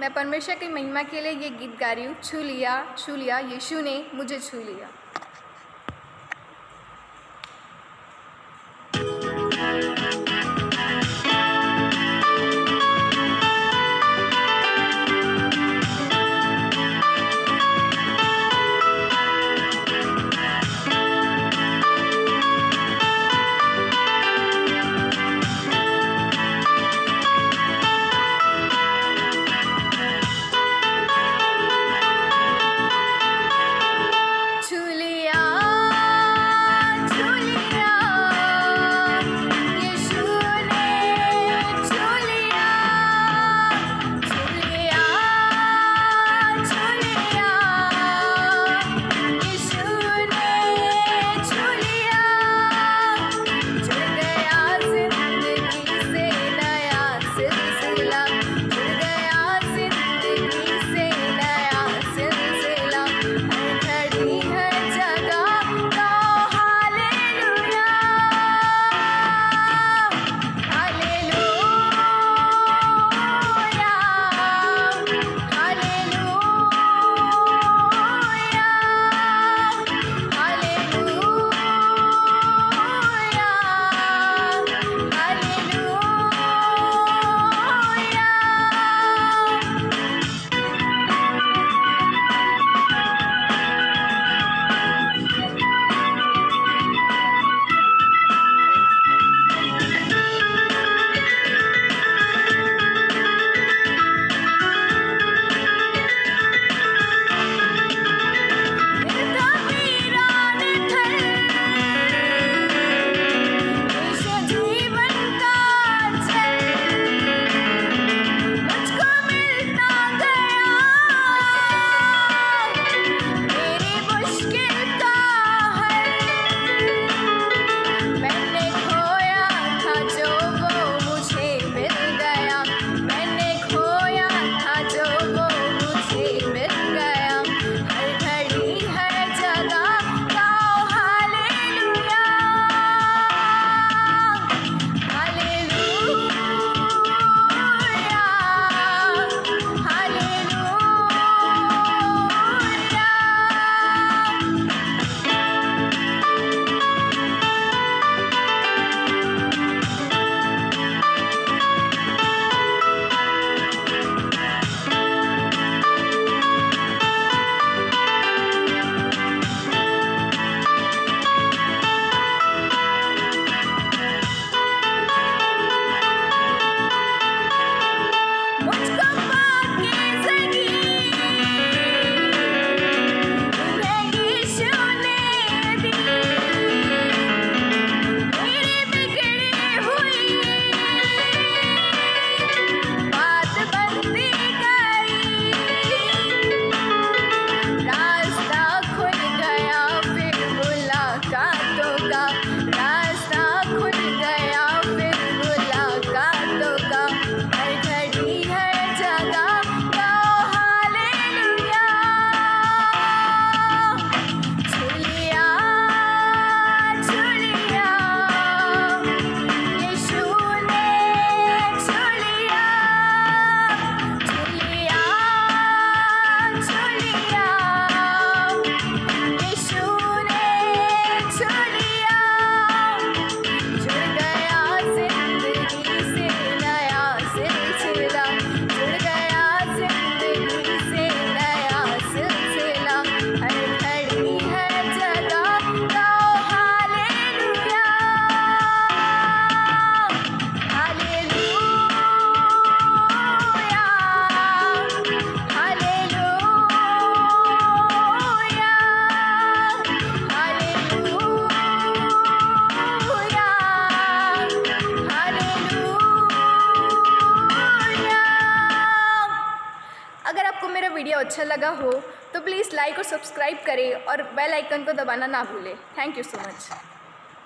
मैं परमेश्वर की महिमा के लिए ये गीत गा रही हूँ, छू लिया छू लिया, यीशु ने मुझे छू लिया। आपको मेरा वीडियो अच्छा लगा हो तो प्लीज़ लाइक और सब्सक्राइब करें और बेल आइकन को दबाना ना भूलें। Thank you so much